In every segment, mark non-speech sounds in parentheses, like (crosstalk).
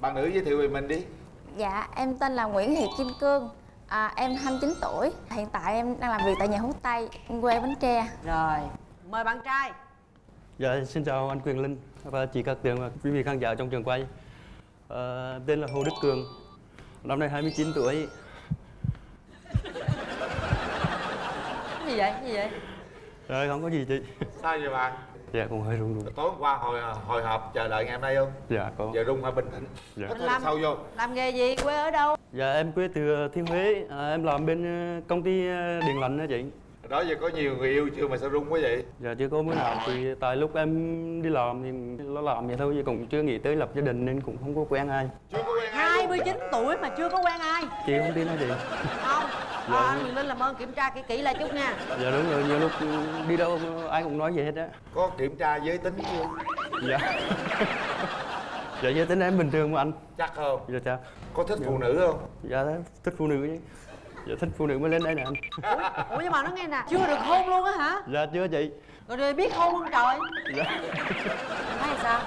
bạn nữ giới thiệu về mình đi Dạ, em tên là Nguyễn Thị Kim Cương à, Em 29 tuổi Hiện tại em đang làm việc tại nhà hút Tây Em quê Bến Tre Rồi Mời bạn trai Dạ, xin chào anh Quyền Linh và chị Cát Tường và quý vị khán giả trong trường quay. Ờ, tên là Hồ Đức Cường, năm nay 29 tuổi. Cái gì vậy? Cái gì vậy? Rồi, không có gì chị. sao vậy bạn Dạ, cũng hơi run run. tối hôm qua hồi hồi hộp chờ đợi ngày hôm nay không Dạ, có. giờ rung hay bình tĩnh Dạ. Thôi, làm- sâu vô Làm nghề gì? Quê ở đâu? Dạ, em quê từ Thiên Huế, à, em làm bên ờ, công ty ờ, điện lạnh đó chị. đó giờ có nhiều người yêu chưa mà sao rung quá vậy Dạ, chưa có bữa nào thì tại lúc em đi làm thì nó làm vậy thôi chứ cũng chưa nghĩ tới lập gia đình nên cũng không có quen ai. chưa có quen ai luôn. 29 tuổi mà chưa có quen ai Chị không tin hả chị? Không Dạ. à, Anh Quyền Linh làm ơn kiểm tra kỹ kỹ lại chút nha Dạ đúng rồi, nhiều lúc đi đâu ai cũng nói vậy hết á. có kiểm tra giới tính chưa Dạ. dạ, giới tính em bình thường mà anh. chắc không Dạ chào. có thích phụ nữ không Dạ thích phụ nữ chứ Dạ thích phụ nữ mới lên đây nè anh Ủa nhưng mà nó nghe nè Chưa được hôn luôn á hả? Dạ chưa chị Rồi rồi biết hôn luôn trời Dạ Thấy sao?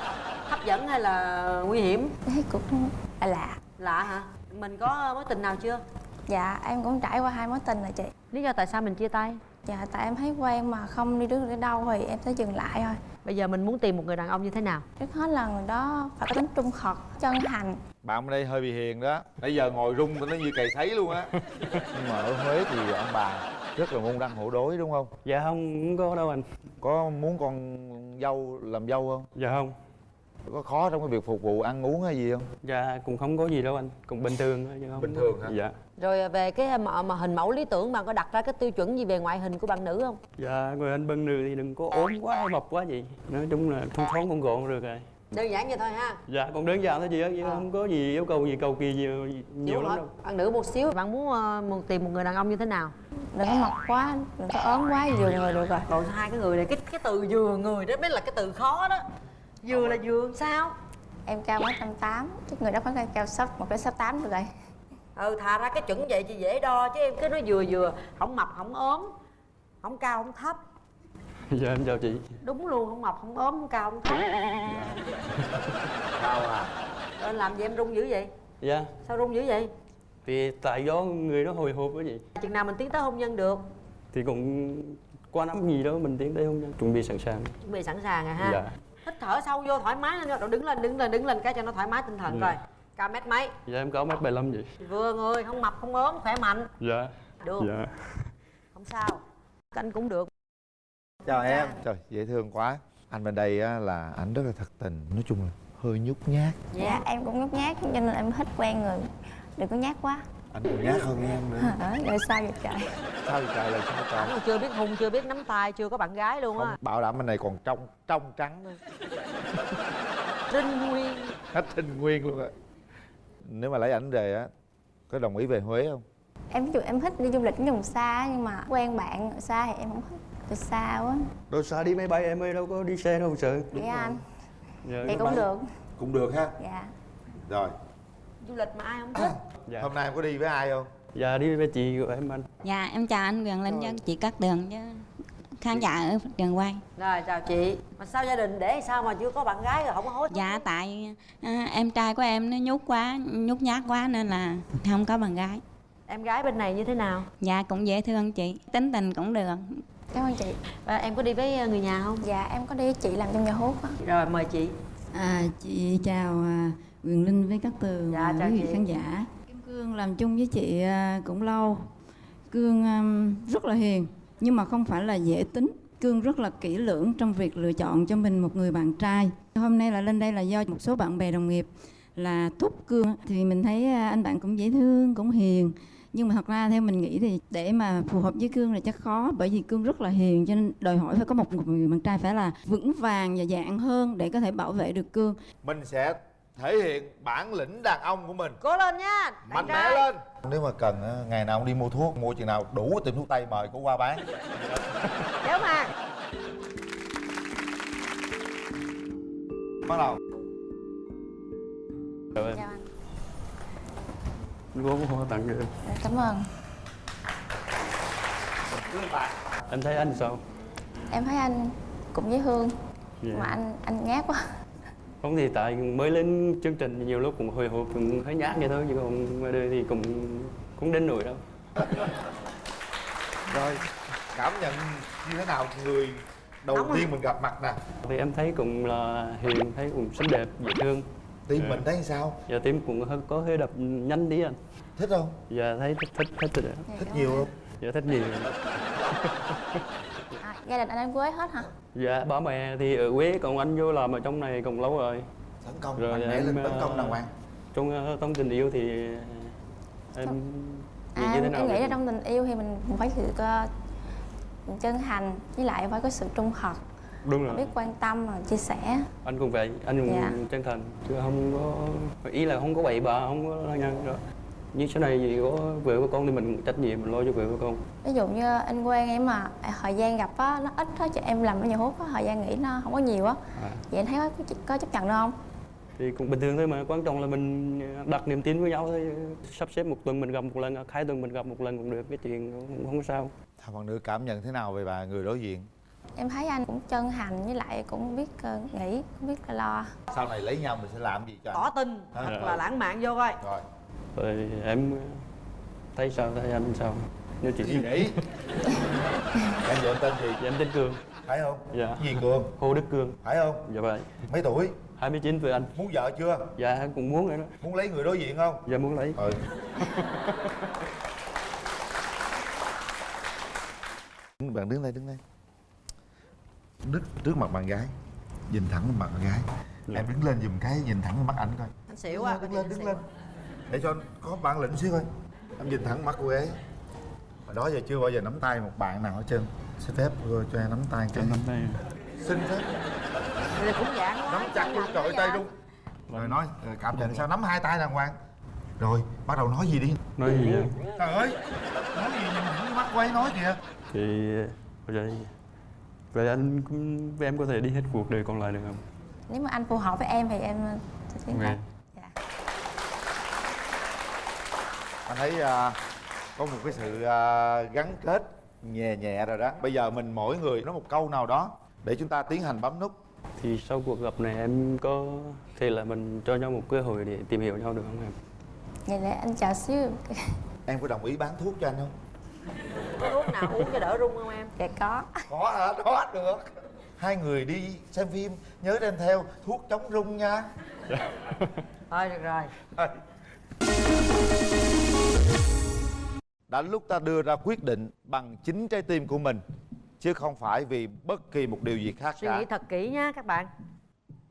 Hấp dẫn hay là nguy hiểm? Thấy cũng là lạ Lạ hả? Mình có mối tình nào chưa? Dạ, em cũng trải qua hai mối tình rồi chị Lý do tại sao mình chia tay? Dạ, tại em thấy quen mà không đi được đến đâu thì em sẽ dừng lại thôi. Bây giờ mình muốn tìm một người đàn ông như thế nào? Trước hết là người đó phải có tính trung thực, chân thành. Bạn ở đây hơi bị hiền đó. Nãy giờ ngồi rung nó như cày sấy luôn á. Nhưng mà ở huế thì ông bà rất là môn đăng hộ đối đúng không? Dạ không, không có đâu anh. Có muốn con dâu làm dâu không? Dạ không. Có khó trong cái việc phục vụ ăn uống hay gì không? Dạ cũng không có gì đâu anh. Cũng bình thường thôi chứ không Bình thường hả? Dạ Rồi về cái mà, mà hình mẫu lý tưởng bạn có đặt ra cái tiêu chuẩn gì về ngoại hình của bạn nữ không? Dạ người anh bân nữ thì đừng có ốm quá hay mập quá gì Nói chung là thông thoáng con gọn được rồi Đơn giản vậy thôi ha Dạ còn đơn giản thôi chị á Chứ Ờ. không có gì yêu cầu gì cầu kỳ nhiều, nhiều lắm hết. đâu Bạn nữ một xíu Bạn muốn một tìm một người đàn ông như thế nào? Đừng có mập quá, đừng có ốm quá, vừa người được rồi Rồi hai cái người này cái cái từ vừa người đó mới là cái từ khó đó Vừa là vừa sao? Em cao 180, chắc người đó phải cao sấp, một cái sấp 8 được rồi Ừ thà ra cái chuẩn vậy thì dễ đo chứ em cứ nói vừa vừa Không mập không ốm Không cao không thấp. Dạ em chào chị. Đúng luôn không mập không ốm không cao không thấp. Cao à? Rồi làm gì em rung dữ vậy? Dạ. Sao rung dữ vậy? Thì tại do người đó hồi hộp với chị. Chừng nào mình tiến tới hôn nhân được? Thì cũng qua năm gì đó mình tiến tới hôn nhân Chuẩn bị sẵn sàng. Chuẩn bị sẵn sàng rồi ha? Dạ. Hít thở sâu vô thoải mái lên rồi đứng lên đứng lên đứng lên cái cho nó thoải mái tinh thần Ừ. coi Cao mét mấy? Dạ em có mét 75 vậy Vừa người không mập không ốm khỏe mạnh. Dạ. Được. Dạ. Không sao. Anh cũng được. Chào em. Trời dễ thương quá. Anh bên đây á, là anh rất là thật tình. Nói chung là hơi nhút nhát. Dạ, em cũng nhút nhát cho nên em thích quen người. Đừng có nhát quá. Anh còn nhát hơn em nữa. Hả? (laughs) Rồi sao vậy trời? Sao thì trời là sao Anh trời còn chưa biết hung chưa biết nắm tay chưa có bạn gái luôn á. Bảo đảm anh này còn trong trong trắng đó Trinh Nguyên. Hết thinh nguyên luôn á nếu mà lấy ảnh về á có đồng ý về huế không? Em ví dụ em thích đi du lịch vùng xa nhưng mà quen bạn ở xa thì em không thích. Từ xa quá. Đâu xa đi máy bay em ơi đâu có đi xe đâu sợ Vậy anh. dạ, Thì cũng bay. được. Cũng được ha. Dạ. Rồi. Du lịch mà ai không thích. (coughs) Dạ. hôm nay em có đi với ai không? Dạ đi với chị của em anh. Dạ em chào anh Quyền Linh với chị Cát Tường với khán giả ở trường quay. Rồi chào chị Mà sao gia đình để sao mà chưa có bạn gái rồi không có hối Dạ tại à, em trai của em nó nhút quá, nhút nhát quá nên là không có bạn gái. Em gái bên này như thế nào Dạ cũng dễ thương chị, tính tình cũng được. Cảm ơn chị Và em có đi với người nhà không Dạ em có đi với chị làm trong nhà hút á Rồi mời chị À, chị chào à, Quyền Linh với các tường Dạ, chào quý vị chị. khán giả. Kim Cương làm chung với chị à, cũng lâu. Cương rất là hiền nhưng mà không phải là dễ tính. Cương rất là kỹ lưỡng trong việc lựa chọn cho mình một người bạn trai. Hôm nay là lên đây là do một số bạn bè đồng nghiệp là thúc Cương thì mình thấy à, anh bạn cũng dễ thương, cũng hiền. Nhưng mà thật ra theo mình nghĩ thì để mà phù hợp với Cương là chắc khó bởi vì Cương rất là hiền cho nên đòi hỏi phải có một người bạn trai phải là vững vàng và dạng hơn để có thể bảo vệ được Cương. mình sẽ thể hiện bản lĩnh đàn ông của mình. Cố lên nha mạnh mẽ lên. Nếu mà cần á, ngày nào cũng đi mua thuốc mua chừng nào đủ tiệm thuốc tây mời cô qua bán. Kéo mà bắt đầu. Chào em. Anh. Có hoa tặng cho em. Dạ, Cảm ơn. Em thấy anh sao? Em thấy anh cũng dễ thương Dạ. Mà anh anh nhát quá không thì tại mới lên chương trình nhiều lúc cũng hồi hộp cũng hơi nhát vậy thôi chứ còn ngoài đời thì cũng cũng đến nổi đâu. (laughs) Rồi cảm nhận như thế nào người đầu à? tiên mình gặp mặt nè? Thì em thấy cũng là hiền thấy cũng xinh đẹp dễ thương. Tim Dạ. mình thấy sao? Giờ tim cũng hơi có hơi đập nhanh tí anh. Thích không? Giờ thấy thích thích thích rồi đó. Thích nhiều không? Giờ thích nhiều (laughs) gia đình anh ở quê hết hả? Dạ ba mẹ thì ở quê còn anh vô làm ở trong này cũng lâu rồi. Tấn công Rồi mạnh mẽ em, lên tấn công ờ, đàng hoàng. trong ờ, trong tình yêu thì em nghĩ à, như thế nào em nghĩ là trong tình yêu thì mình phải sự ờ, chân thành với lại phải có sự trung thật. Đúng rồi. Biết quan tâm và chia sẻ. Anh cũng vậy anh cũng Dạ. chân thành chứ không có ý là không có bậy bạ không có nhăng đó như sau này gì có vợ có con thì mình trách nhiệm mình lo cho vợ có con. Ví dụ như anh quen em mà à, thời gian gặp á nó ít á cho em làm ở nhà hút á thời gian nghỉ nó không có nhiều á. À. vậy anh thấy có, có chấp nhận được không? Thì cũng bình thường thôi mà quan trọng là mình đặt niềm tin với nhau thôi. Sắp xếp một tuần mình gặp một lần hai tuần mình gặp một lần cũng được cái chuyện không, không sao. Thằng bạn nữ cảm nhận thế nào về bà người đối diện? Em thấy anh cũng chân thành với lại cũng biết ờ, nghĩ cũng biết là lo. Sau này lấy nhau mình sẽ làm gì cho tỏ anh tình À. thật là lãng mạn vô coi. Rồi rồi em thấy sao? Thấy anh sao? Nếu chị. Gì nghĩ. (laughs) Em vợ tên gì? Dạ, em tên cường. Phải không? Dạ. gì cường? Hồ đức cường. Phải không? Dạ vậy mấy tuổi? 29 tuổi anh. Muốn vợ chưa? Dạ em cũng muốn rồi đó. Muốn lấy người đối diện không? Dạ muốn lấy. Ừ. (laughs) Bạn đứng đây đứng đây. Đứng trước mặt bạn gái nhìn thẳng vào mặt bạn gái. Em đứng lên giùm cái nhìn thẳng vào mắt ảnh coi. Anh xỉu à đứng lên đứng lên để cho có bản lĩnh xíu coi em nhìn thẳng mắt cô ấy. Hồi đó giờ chưa bao giờ nắm tay một bạn nào hết trơn. Xin phép rồi cho em nắm tay. Cái nắm tay. Xin phép. Thì cũng dạng nắm chặt luôn trời tay run. Rồi nói ờ, cảm nhận sao? Nắm hai tay đàng hoàng. Rồi bắt đầu nói gì đi. Nói gì vậy? Trời ơi nói gì nhìn thẳng mắt cô ấy nói kìa. Thì vậy vậy anh cũng- với em có thể đi hết cuộc đời còn lại được không? Nếu mà anh phù hợp với em thì em sẽ tiến Ok. hành dạ. Anh thấy à, có một cái sự à, gắn kết nhẹ nhẹ rồi đó. Bây giờ mình mỗi người nói một câu nào đó để chúng ta tiến hành bấm nút. Thì sau cuộc gặp này em có thì là mình cho nhau một cơ hội để tìm hiểu nhau được không em? Vậy để anh chờ xíu. (laughs) Em có đồng ý bán thuốc cho anh không? Có thuốc nào uống cho đỡ rung không em? Dạ có. Có hả? Đó được. Hai người đi xem phim nhớ đem theo thuốc chống rung nha. Thôi được rồi đã lúc ta đưa ra quyết định bằng chính trái tim của mình chứ không phải vì bất kỳ một điều gì khác suy cả. nghĩ thật kỹ nha các bạn.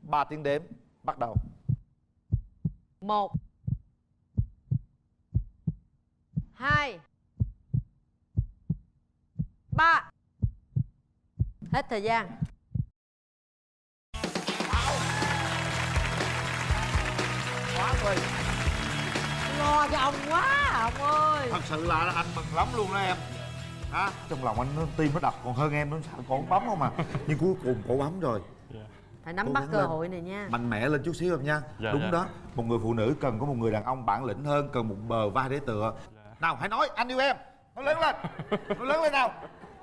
Ba tiếng đếm bắt đầu. Một hai ba. Hết thời gian. Quá quên lo cho ông quá ông ơi. Thật sự là anh mừng lắm luôn đó em. Hả? Trong lòng anh nó tim nó đập còn hơn em nó sợ còn bấm không mà (laughs) nhưng cuối cùng cổ bấm rồi. Phải nắm Cố bắt cơ lên. hội này nha. Mạnh mẽ lên chút xíu em nha. Dạ, đúng dạ. đó. Một người phụ nữ cần có một người đàn ông bản lĩnh hơn cần một bờ vai để tựa. Nào hãy nói anh yêu em. Nói lớn lên. (laughs) Nói lớn lên nào.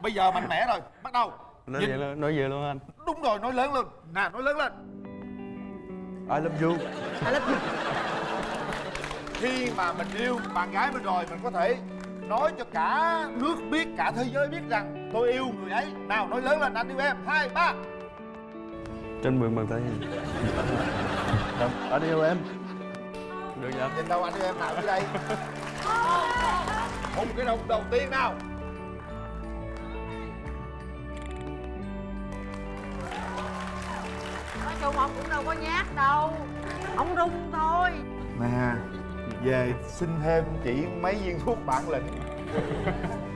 Bây giờ mạnh mẽ rồi. Bắt đầu. Nói Nhìn- vậy là nói vậy luôn anh. Đúng rồi nói lớn lên nào nói lớn lên. I love you. À, lớp khi mà mình yêu bạn gái mình rồi mình có thể nói cho cả nước biết cả thế giới biết rằng tôi yêu người ấy. Nào nói lớn lên anh yêu em. Hai ba. Trên mười bàn tay anh yêu em. Được dạ nhìn đâu anh yêu em nào dưới đây? Một cái đồng đầu tiên nào. Nói chung ông cũng đâu có nhát đâu. Ông rung thôi. Nè về xin thêm chỉ mấy viên thuốc bản lĩnh. (laughs)